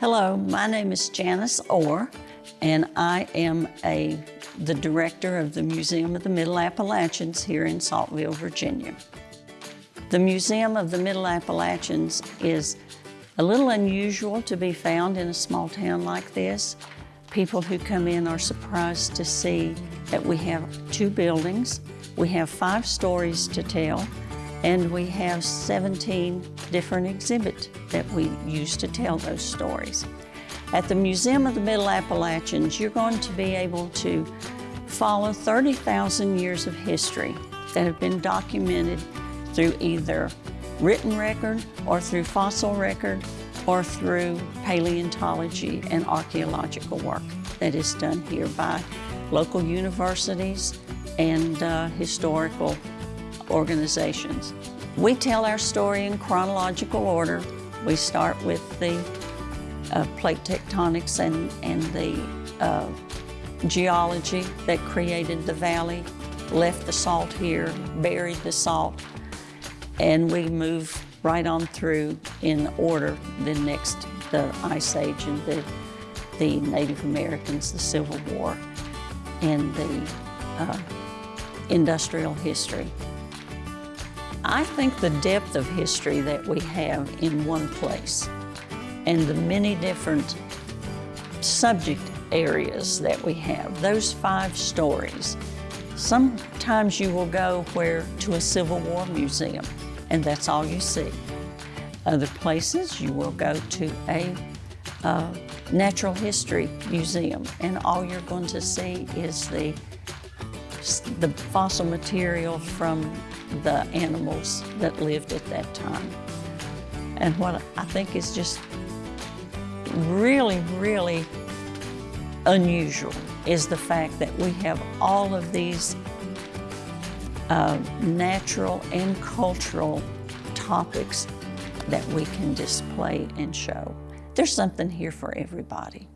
Hello, my name is Janice Orr, and I am a, the director of the Museum of the Middle Appalachians here in Saltville, Virginia. The Museum of the Middle Appalachians is a little unusual to be found in a small town like this. People who come in are surprised to see that we have two buildings, we have five stories to tell, and we have 17 different exhibits that we use to tell those stories. At the Museum of the Middle Appalachians, you're going to be able to follow 30,000 years of history that have been documented through either written record or through fossil record or through paleontology and archaeological work that is done here by local universities and uh, historical organizations. We tell our story in chronological order. We start with the uh, plate tectonics and, and the uh, geology that created the valley, left the salt here, buried the salt, and we move right on through in order. The next, the Ice Age and the, the Native Americans, the Civil War, and the uh, industrial history. I think the depth of history that we have in one place and the many different subject areas that we have, those five stories. Sometimes you will go where to a Civil War museum and that's all you see. Other places you will go to a uh, natural history museum and all you're going to see is the the fossil material from the animals that lived at that time. And what I think is just really, really unusual is the fact that we have all of these uh, natural and cultural topics that we can display and show. There's something here for everybody.